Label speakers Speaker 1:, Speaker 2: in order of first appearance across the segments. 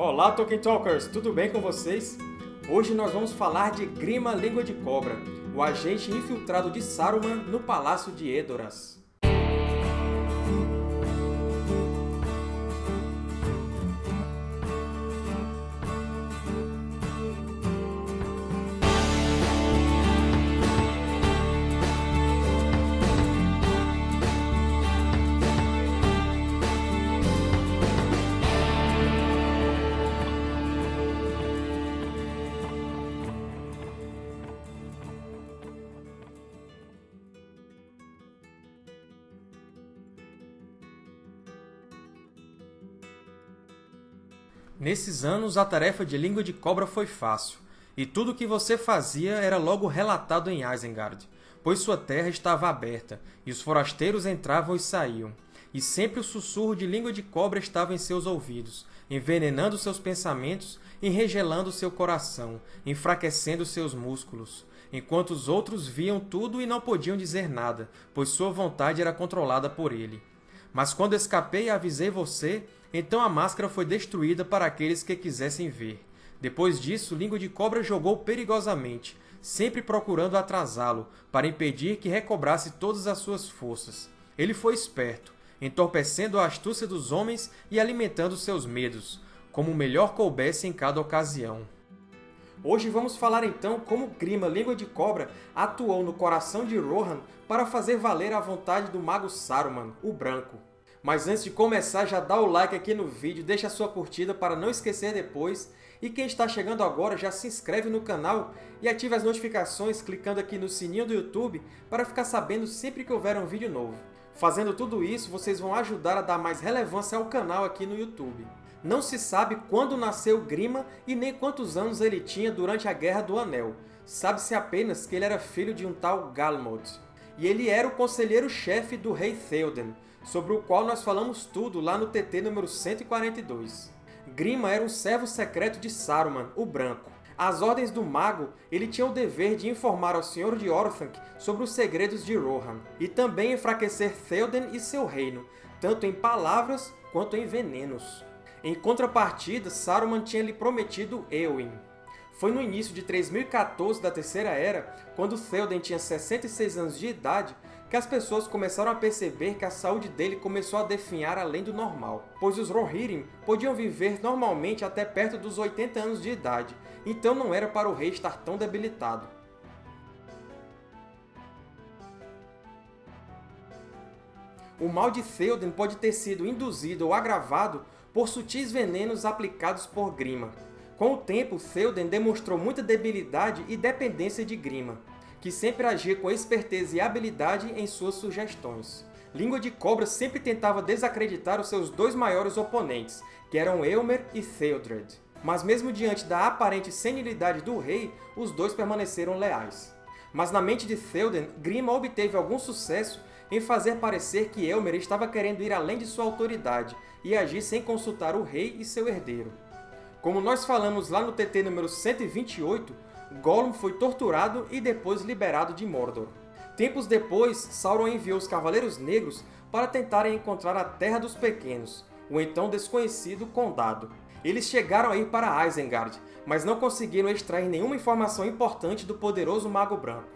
Speaker 1: Olá, Tolkien Talkers! Tudo bem com vocês? Hoje nós vamos falar de Grima Língua de Cobra, o agente infiltrado de Saruman no Palácio de Edoras. Nesses anos, a tarefa de Língua de Cobra foi fácil, e tudo o que você fazia era logo relatado em Isengard, pois sua terra estava aberta, e os forasteiros entravam e saíam. E sempre o sussurro de Língua de Cobra estava em seus ouvidos, envenenando seus pensamentos e regelando seu coração, enfraquecendo seus músculos, enquanto os outros viam tudo e não podiam dizer nada, pois sua vontade era controlada por ele. Mas quando escapei e avisei você, então a máscara foi destruída para aqueles que quisessem ver. Depois disso, Língua de Cobra jogou perigosamente, sempre procurando atrasá-lo, para impedir que recobrasse todas as suas forças. Ele foi esperto, entorpecendo a astúcia dos homens e alimentando seus medos, como melhor coubesse em cada ocasião. Hoje vamos falar então como Grima Língua de Cobra atuou no coração de Rohan para fazer valer a vontade do Mago Saruman, o Branco. Mas antes de começar, já dá o like aqui no vídeo, deixa a sua curtida para não esquecer depois. E quem está chegando agora, já se inscreve no canal e ative as notificações clicando aqui no sininho do YouTube para ficar sabendo sempre que houver um vídeo novo. Fazendo tudo isso, vocês vão ajudar a dar mais relevância ao canal aqui no YouTube. Não se sabe quando nasceu Grima e nem quantos anos ele tinha durante a Guerra do Anel. Sabe-se apenas que ele era filho de um tal Galmod. E ele era o conselheiro-chefe do rei Theoden, sobre o qual nós falamos tudo lá no TT número 142. Grima era um servo secreto de Saruman, o Branco. Às ordens do Mago, ele tinha o dever de informar ao Senhor de Orthanc sobre os segredos de Rohan, e também enfraquecer Theoden e seu reino, tanto em palavras quanto em venenos. Em contrapartida, Saruman tinha lhe prometido Éowyn. Foi no início de 3014 da Terceira Era, quando Theoden tinha 66 anos de idade, que as pessoas começaram a perceber que a saúde dele começou a definhar além do normal, pois os Rohirrim podiam viver normalmente até perto dos 80 anos de idade, então não era para o rei estar tão debilitado. O mal de Theoden pode ter sido induzido ou agravado por sutis venenos aplicados por Grima. Com o tempo, Theoden demonstrou muita debilidade e dependência de Grima que sempre agia com esperteza e habilidade em suas sugestões. Língua de Cobra sempre tentava desacreditar os seus dois maiores oponentes, que eram Elmer e Theodred. Mas mesmo diante da aparente senilidade do rei, os dois permaneceram leais. Mas na mente de Theoden, Grima obteve algum sucesso em fazer parecer que Elmer estava querendo ir além de sua autoridade e agir sem consultar o rei e seu herdeiro. Como nós falamos lá no TT número 128, Gollum foi torturado e depois liberado de Mordor. Tempos depois, Sauron enviou os Cavaleiros Negros para tentarem encontrar a Terra dos Pequenos, o então desconhecido Condado. Eles chegaram a ir para Isengard, mas não conseguiram extrair nenhuma informação importante do poderoso Mago Branco.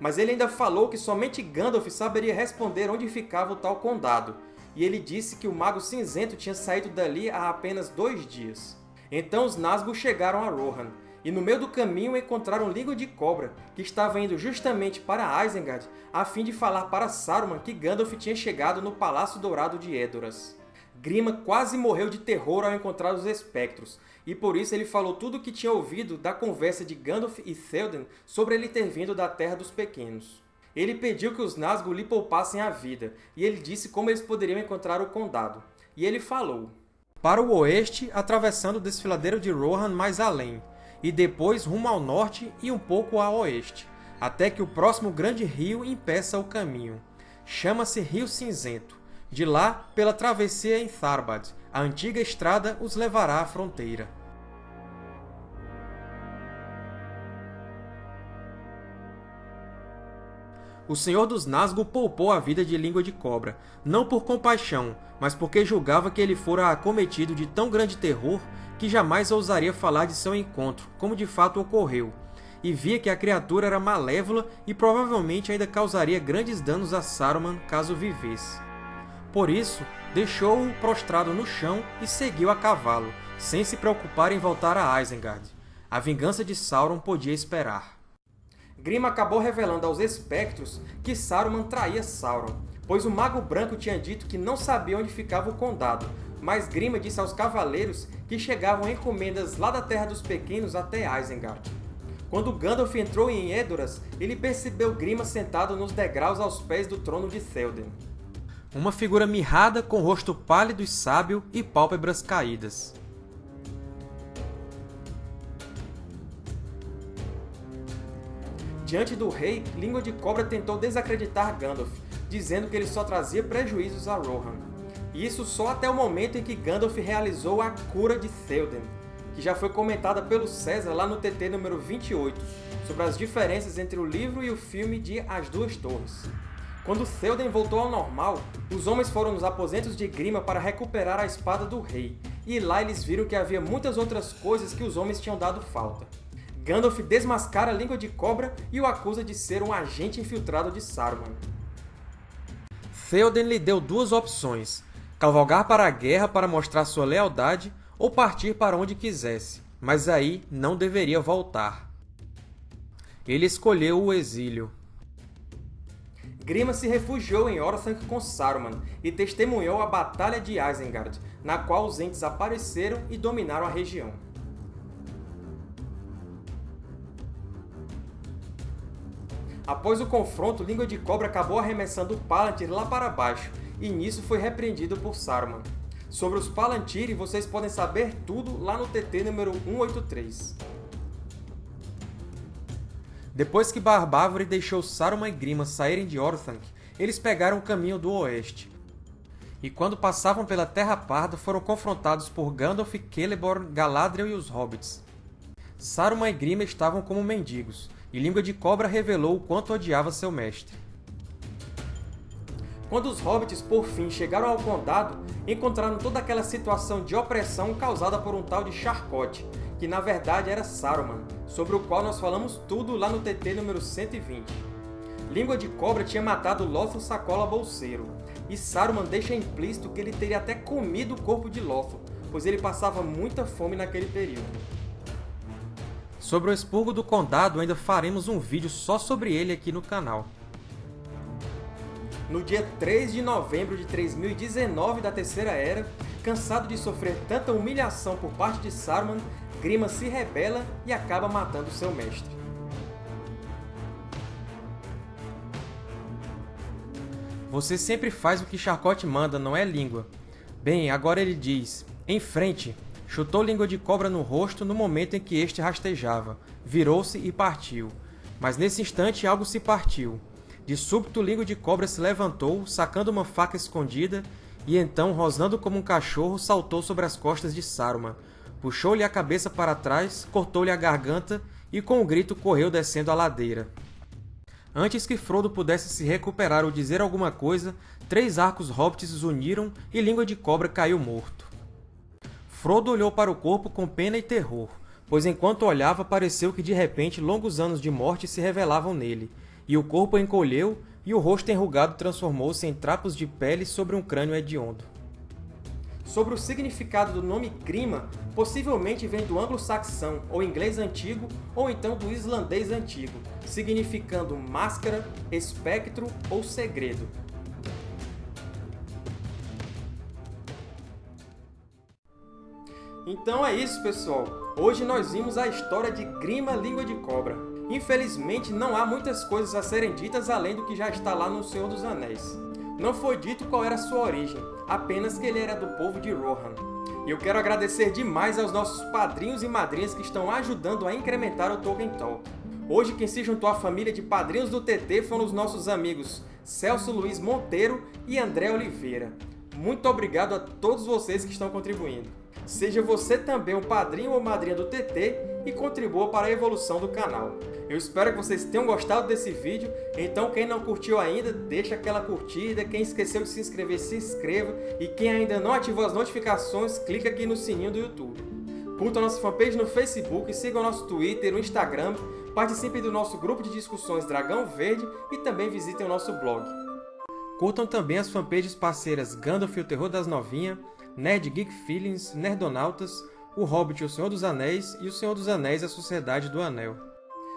Speaker 1: Mas ele ainda falou que somente Gandalf saberia responder onde ficava o tal Condado, e ele disse que o Mago Cinzento tinha saído dali há apenas dois dias. Então os Nazgûl chegaram a Rohan, e no meio do caminho encontraram Língua de Cobra, que estava indo justamente para Isengard a fim de falar para Saruman que Gandalf tinha chegado no Palácio Dourado de Edoras. Grima quase morreu de terror ao encontrar os espectros, e por isso ele falou tudo o que tinha ouvido da conversa de Gandalf e Theoden sobre ele ter vindo da Terra dos Pequenos. Ele pediu que os Nazgûl lhe poupassem a vida, e ele disse como eles poderiam encontrar o Condado. E ele falou, Para o oeste, atravessando o desfiladeiro de Rohan mais além, e depois rumo ao norte e um pouco a oeste, até que o próximo grande rio impeça o caminho. Chama-se Rio Cinzento. De lá, pela travessia em Tharbad, a antiga estrada os levará à fronteira. O Senhor dos Nazgûl poupou a vida de Língua de Cobra, não por compaixão, mas porque julgava que ele fora acometido de tão grande terror que jamais ousaria falar de seu encontro, como de fato ocorreu, e via que a criatura era malévola e provavelmente ainda causaria grandes danos a Saruman caso vivesse. Por isso, deixou-o prostrado no chão e seguiu a cavalo, sem se preocupar em voltar a Isengard. A vingança de Sauron podia esperar. Grima acabou revelando aos espectros que Saruman traía Sauron, pois o Mago Branco tinha dito que não sabia onde ficava o Condado, mas Grima disse aos cavaleiros que chegavam encomendas lá da Terra dos Pequenos até Isengard. Quando Gandalf entrou em Edoras, ele percebeu Grima sentado nos degraus aos pés do trono de Théoden. Uma figura mirrada, com rosto pálido e sábio e pálpebras caídas. Diante do rei, Língua de Cobra tentou desacreditar Gandalf, dizendo que ele só trazia prejuízos a Rohan. E isso só até o momento em que Gandalf realizou a cura de Théoden, que já foi comentada pelo César lá no TT número 28, sobre as diferenças entre o livro e o filme de As Duas Torres. Quando Théoden voltou ao normal, os homens foram nos aposentos de Grima para recuperar a espada do rei, e lá eles viram que havia muitas outras coisas que os homens tinham dado falta. Gandalf desmascara a língua de cobra e o acusa de ser um agente infiltrado de Saruman. Théoden lhe deu duas opções, cavalgar para a guerra para mostrar sua lealdade ou partir para onde quisesse, mas aí não deveria voltar. Ele escolheu o exílio. Grima se refugiou em Orthanc com Saruman e testemunhou a Batalha de Isengard, na qual os Ents apareceram e dominaram a região. Após o confronto, Língua de Cobra acabou arremessando o Palantir lá para baixo, e nisso foi repreendido por Saruman. Sobre os Palantir, vocês podem saber tudo lá no TT número 183. Depois que Barbávore deixou Saruman e Grima saírem de Orthanc, eles pegaram o caminho do oeste. E quando passavam pela Terra Parda, foram confrontados por Gandalf, Celeborn, Galadriel e os Hobbits. Saruman e Grima estavam como mendigos, e Língua de Cobra revelou o quanto odiava seu mestre. Quando os Hobbits, por fim, chegaram ao Condado, encontraram toda aquela situação de opressão causada por um tal de Charcote, que na verdade era Saruman, sobre o qual nós falamos tudo lá no TT número 120. Língua de Cobra tinha matado Lothal Sacola Bolseiro, e Saruman deixa implícito que ele teria até comido o corpo de Lothal, pois ele passava muita fome naquele período. Sobre o expurgo do Condado, ainda faremos um vídeo só sobre ele aqui no canal. No dia 3 de novembro de 3019 da Terceira Era, cansado de sofrer tanta humilhação por parte de Saruman, Grima se rebela e acaba matando seu mestre. Você sempre faz o que Charcote manda, não é língua? Bem, agora ele diz, em frente, chutou língua de cobra no rosto no momento em que este rastejava, virou-se e partiu. Mas nesse instante algo se partiu. De súbito, língua de cobra se levantou, sacando uma faca escondida, e então, rosnando como um cachorro, saltou sobre as costas de Saruman, puxou-lhe a cabeça para trás, cortou-lhe a garganta e, com um grito, correu descendo a ladeira. Antes que Frodo pudesse se recuperar ou dizer alguma coisa, três arcos hobbits os uniram e Língua de Cobra caiu morto. Frodo olhou para o corpo com pena e terror, pois enquanto olhava pareceu que de repente longos anos de morte se revelavam nele, e o corpo encolheu, e o rosto enrugado transformou-se em trapos de pele sobre um crânio hediondo. Sobre o significado do nome Grima, possivelmente vem do anglo-saxão ou inglês antigo, ou então do islandês antigo, significando máscara, espectro ou segredo. Então é isso, pessoal! Hoje nós vimos a história de Grima Língua de Cobra. Infelizmente, não há muitas coisas a serem ditas além do que já está lá no Senhor dos Anéis. Não foi dito qual era sua origem, apenas que ele era do povo de Rohan. E eu quero agradecer demais aos nossos padrinhos e madrinhas que estão ajudando a incrementar o Tolkien Talk. Hoje quem se juntou à família de padrinhos do TT foram os nossos amigos Celso Luiz Monteiro e André Oliveira. Muito obrigado a todos vocês que estão contribuindo. Seja você também um padrinho ou madrinha do TT e contribua para a evolução do canal. Eu espero que vocês tenham gostado desse vídeo, então quem não curtiu ainda, deixa aquela curtida, quem esqueceu de se inscrever, se inscreva, e quem ainda não ativou as notificações, clica aqui no sininho do YouTube. Curtam nossa fanpage no Facebook, sigam nosso Twitter, o Instagram, participem do nosso grupo de discussões Dragão Verde e também visitem o nosso blog. Curtam também as fanpages parceiras Gandalf e o Terror das Novinhas, Nerd Geek Feelings, Nerdonautas, O Hobbit e o Senhor dos Anéis e O Senhor dos Anéis e a Sociedade do Anel.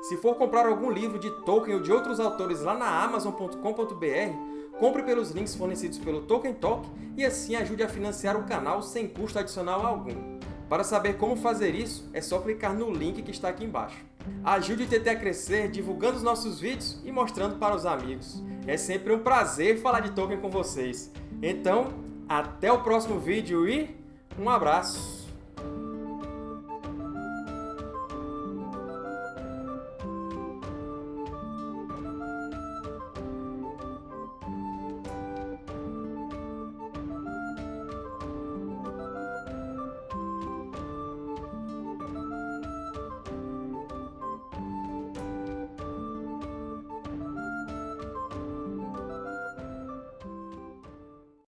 Speaker 1: Se for comprar algum livro de Tolkien ou de outros autores lá na Amazon.com.br, compre pelos links fornecidos pelo Tolkien Talk e assim ajude a financiar o canal sem custo adicional algum. Para saber como fazer isso, é só clicar no link que está aqui embaixo. Ajude o TT a crescer divulgando os nossos vídeos e mostrando para os amigos. É sempre um prazer falar de Tolkien com vocês. Então, até o próximo vídeo e um abraço!